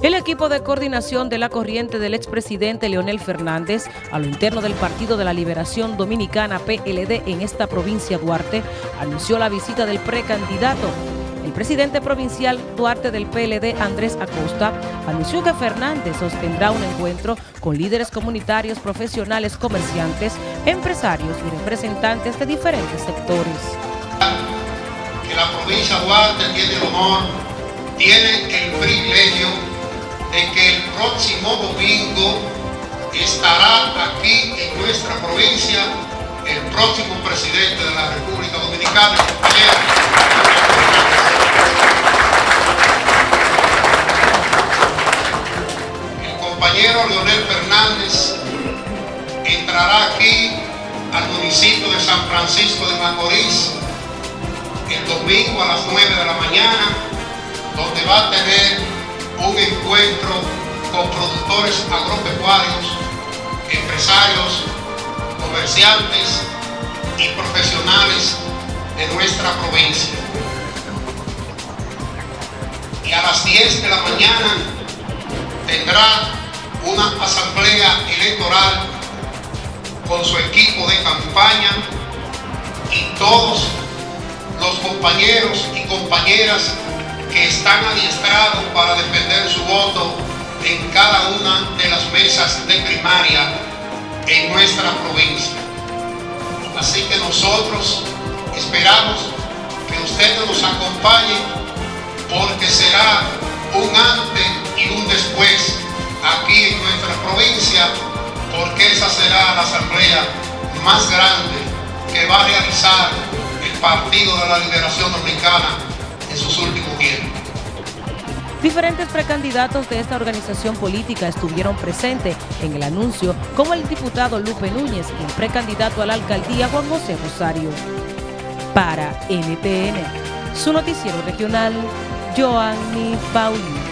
El equipo de coordinación de la corriente del expresidente Leonel Fernández a lo interno del Partido de la Liberación Dominicana PLD en esta provincia Duarte anunció la visita del precandidato. El presidente provincial Duarte del PLD, Andrés Acosta, anunció que Fernández sostendrá un encuentro con líderes comunitarios, profesionales, comerciantes, empresarios y representantes de diferentes sectores. Que la provincia Duarte tiene el honor, tiene el privilegio de que el próximo domingo estará aquí en nuestra provincia el próximo presidente de la República Dominicana, el compañero Leonel Fernández entrará aquí al municipio de San Francisco de Macorís el domingo a las 9 de la mañana, donde va a tener un encuentro con productores agropecuarios, empresarios, comerciantes y profesionales de nuestra provincia. Y a las 10 de la mañana tendrá una asamblea electoral con su equipo de campaña y todos los compañeros y compañeras que están adiestrados para defender su voto en cada una de las mesas de primaria en nuestra provincia. Así que nosotros esperamos que ustedes nos acompañen porque será un antes y un después aquí en nuestra provincia porque esa será la asamblea más grande que va a realizar el Partido de la Liberación Dominicana en sus últimos tiempos. Diferentes precandidatos de esta organización política estuvieron presentes en el anuncio, como el diputado Lupe Núñez y el precandidato a la alcaldía Juan José Rosario. Para NTN, su noticiero regional, Joanny Paulino.